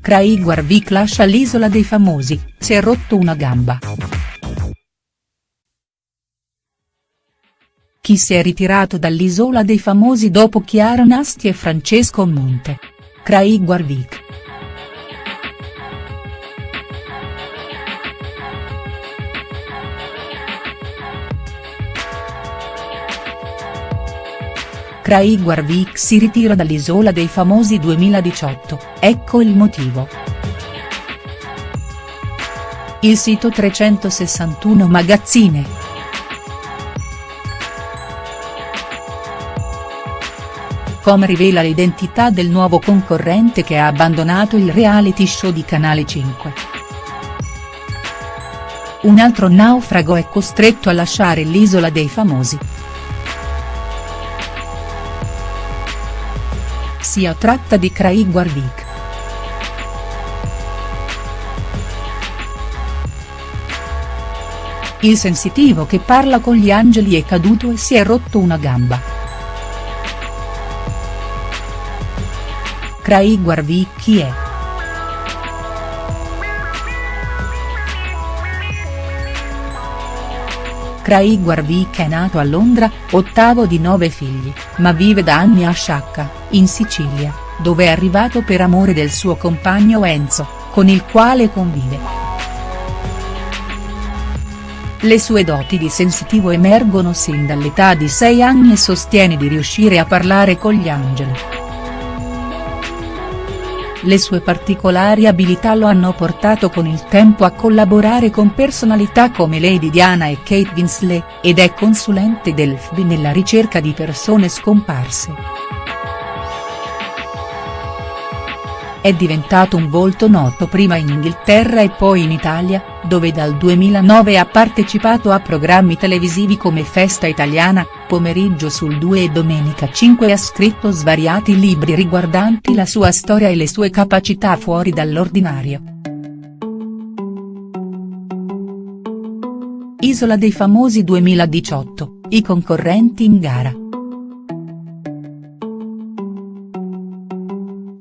Craig Warwick lascia l'isola dei famosi, si è rotto una gamba. Chi si è ritirato dall'isola dei famosi dopo Chiara Nasti e Francesco Monte? Craig Warwick. Craig Warwick si ritira dall'Isola dei Famosi 2018, ecco il motivo. Il sito 361 Magazzine. Com rivela l'identità del nuovo concorrente che ha abbandonato il reality show di Canale 5. Un altro naufrago è costretto a lasciare l'isola dei famosi. Si tratta di Craig Warwick. Il sensitivo che parla con gli angeli è caduto e si è rotto una gamba. Craig Warwick chi è?. Craig Warwick è nato a Londra, ottavo di nove figli, ma vive da anni a Sciacca, in Sicilia, dove è arrivato per amore del suo compagno Enzo, con il quale convive. Le sue doti di sensitivo emergono sin dall'età di 6 anni e sostiene di riuscire a parlare con gli angeli. Le sue particolari abilità lo hanno portato con il tempo a collaborare con personalità come Lady Diana e Kate Winslet, ed è consulente del FBI nella ricerca di persone scomparse. È diventato un volto noto prima in Inghilterra e poi in Italia, dove dal 2009 ha partecipato a programmi televisivi come Festa Italiana, Pomeriggio sul 2 e Domenica 5 e ha scritto svariati libri riguardanti la sua storia e le sue capacità fuori dall'ordinario. Isola dei famosi 2018, i concorrenti in gara.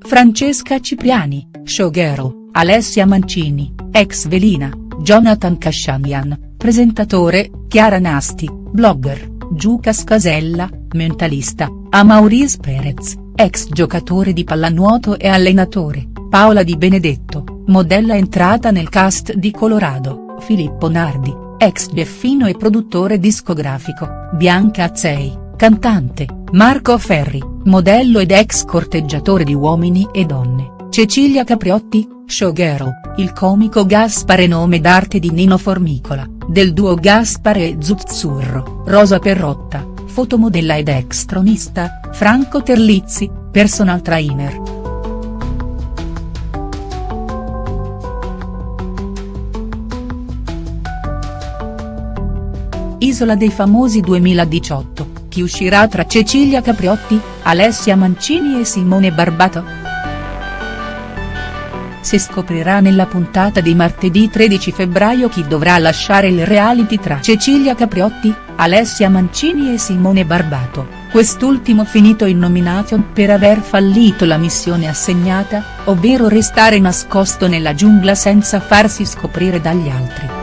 Francesca Cipriani, showgirl, Alessia Mancini, ex Velina, Jonathan Kashamian, presentatore, Chiara Nasti, blogger, Giucas Casella, mentalista, Amauris Perez, ex giocatore di pallanuoto e allenatore, Paola Di Benedetto, modella entrata nel cast di Colorado, Filippo Nardi, ex Beffino e produttore discografico, Bianca Azzei, cantante, Marco Ferri, modello ed ex corteggiatore di uomini e donne, Cecilia Capriotti, showgirl, il comico Gaspare nome d'arte di Nino Formicola, del duo Gaspare e Zuzzurro, Rosa Perrotta, fotomodella ed ex tronista, Franco Terlizzi, personal trainer. Isola dei famosi 2018 chi uscirà tra Cecilia Capriotti, Alessia Mancini e Simone Barbato?. Si scoprirà nella puntata di martedì 13 febbraio chi dovrà lasciare il reality tra Cecilia Capriotti, Alessia Mancini e Simone Barbato, quest'ultimo finito in nomination per aver fallito la missione assegnata, ovvero restare nascosto nella giungla senza farsi scoprire dagli altri.